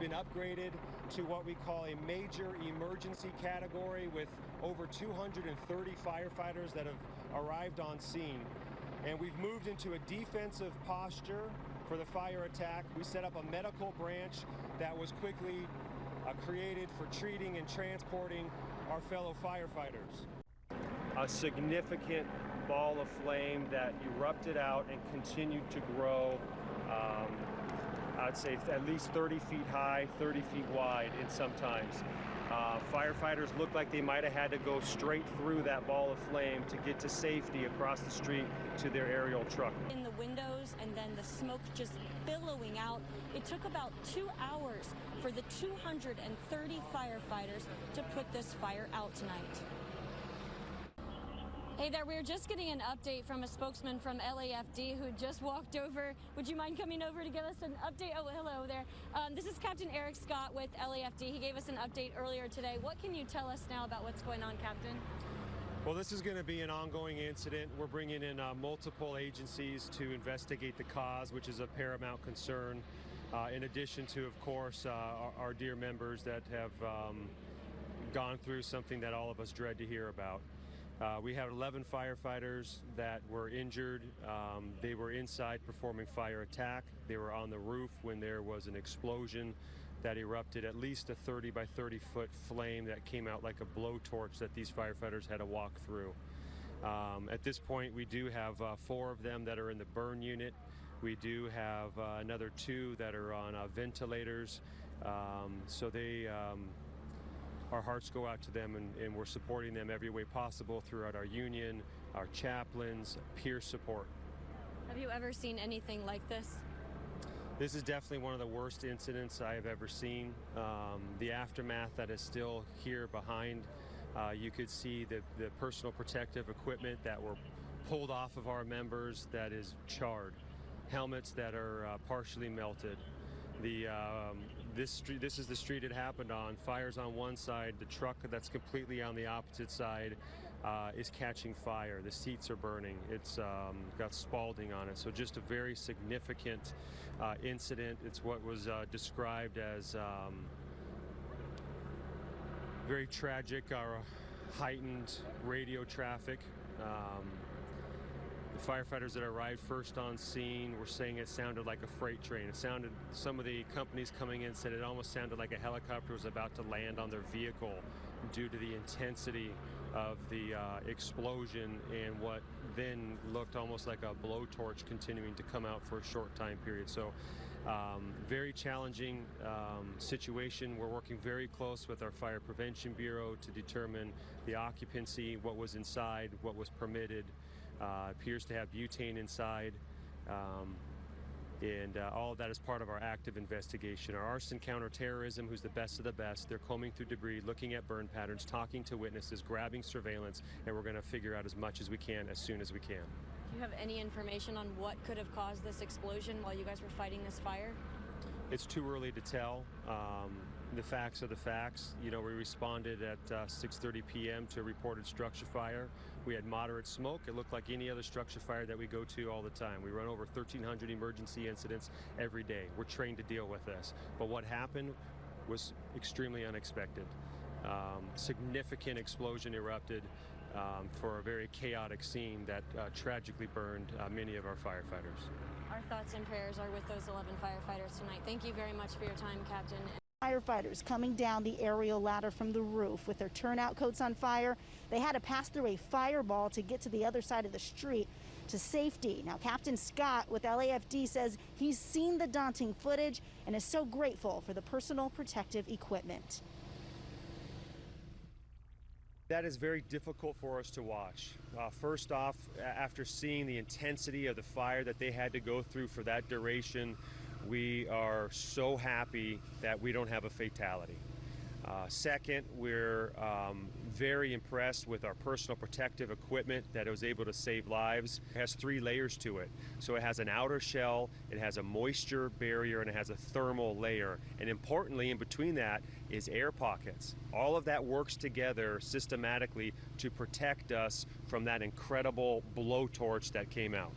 been upgraded to what we call a major emergency category with over 230 firefighters that have arrived on scene. And we've moved into a defensive posture for the fire attack. We set up a medical branch that was quickly uh, created for treating and transporting our fellow firefighters. A significant ball of flame that erupted out and continued to grow. Um, I'd say at least 30 feet high, 30 feet wide in sometimes. Uh, firefighters looked like they might have had to go straight through that ball of flame to get to safety across the street to their aerial truck. In the windows and then the smoke just billowing out. It took about two hours for the 230 firefighters to put this fire out tonight. Hey there, we are just getting an update from a spokesman from LAFD who just walked over. Would you mind coming over to give us an update? Oh, hello there. Um, this is Captain Eric Scott with LAFD. He gave us an update earlier today. What can you tell us now about what's going on, Captain? Well, this is going to be an ongoing incident. We're bringing in uh, multiple agencies to investigate the cause, which is a paramount concern. Uh, in addition to, of course, uh, our, our, dear members that have um, gone through something that all of us dread to hear about. Uh, we had 11 firefighters that were injured. Um, they were inside performing fire attack. They were on the roof when there was an explosion that erupted at least a 30 by 30 foot flame that came out like a blowtorch that these firefighters had to walk through. Um, at this point, we do have uh, four of them that are in the burn unit. We do have uh, another two that are on uh, ventilators. Um, so they um, our hearts go out to them and, and, we're supporting them every way possible throughout our union, our chaplains, peer support. Have you ever seen anything like this? This is definitely one of the worst incidents I have ever seen. Um, the aftermath that is still here behind, uh, you could see the, the personal protective equipment that were pulled off of our members that is charred, helmets that are uh, partially melted, the um, this street, this is the street it happened on. Fires on one side. The truck that's completely on the opposite side uh, is catching fire. The seats are burning. It's um, got spalling on it. So just a very significant uh, incident. It's what was uh, described as um, very tragic or heightened radio traffic. Um, firefighters that arrived first on scene were saying it sounded like a freight train. It sounded, some of the companies coming in said it almost sounded like a helicopter was about to land on their vehicle due to the intensity of the uh, explosion and what then looked almost like a blowtorch continuing to come out for a short time period. So um, very challenging um, situation. We're working very close with our Fire Prevention Bureau to determine the occupancy, what was inside, what was permitted, uh, appears to have butane inside. Um, and uh, all of that is part of our active investigation. Our arson counterterrorism, who's the best of the best, they're combing through debris, looking at burn patterns, talking to witnesses, grabbing surveillance, and we're going to figure out as much as we can as soon as we can. Do you have any information on what could have caused this explosion while you guys were fighting this fire? It's too early to tell. Um, the facts are the facts. You know, we responded at uh, 6.30 p.m. to a reported structure fire. We had moderate smoke. It looked like any other structure fire that we go to all the time. We run over 1,300 emergency incidents every day. We're trained to deal with this. But what happened was extremely unexpected. Um, significant explosion erupted um, for a very chaotic scene that uh, tragically burned uh, many of our firefighters. Our thoughts and prayers are with those 11 firefighters tonight. Thank you very much for your time, Captain. Firefighters coming down the aerial ladder from the roof with their turnout coats on fire. They had to pass through a fireball to get to the other side of the street to safety. Now, Captain Scott with LAFD says he's seen the daunting footage and is so grateful for the personal protective equipment. That is very difficult for us to watch. Uh, first off, after seeing the intensity of the fire that they had to go through for that duration, we are so happy that we don't have a fatality. Uh, second, we're um, very impressed with our personal protective equipment that was able to save lives. It has three layers to it. So it has an outer shell, it has a moisture barrier, and it has a thermal layer. And importantly, in between that is air pockets. All of that works together systematically to protect us from that incredible blowtorch that came out.